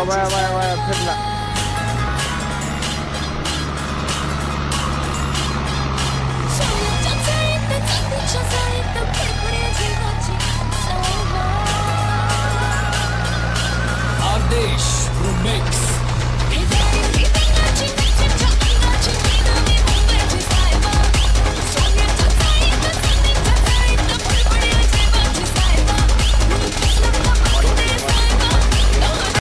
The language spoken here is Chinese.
我我我我要喷了。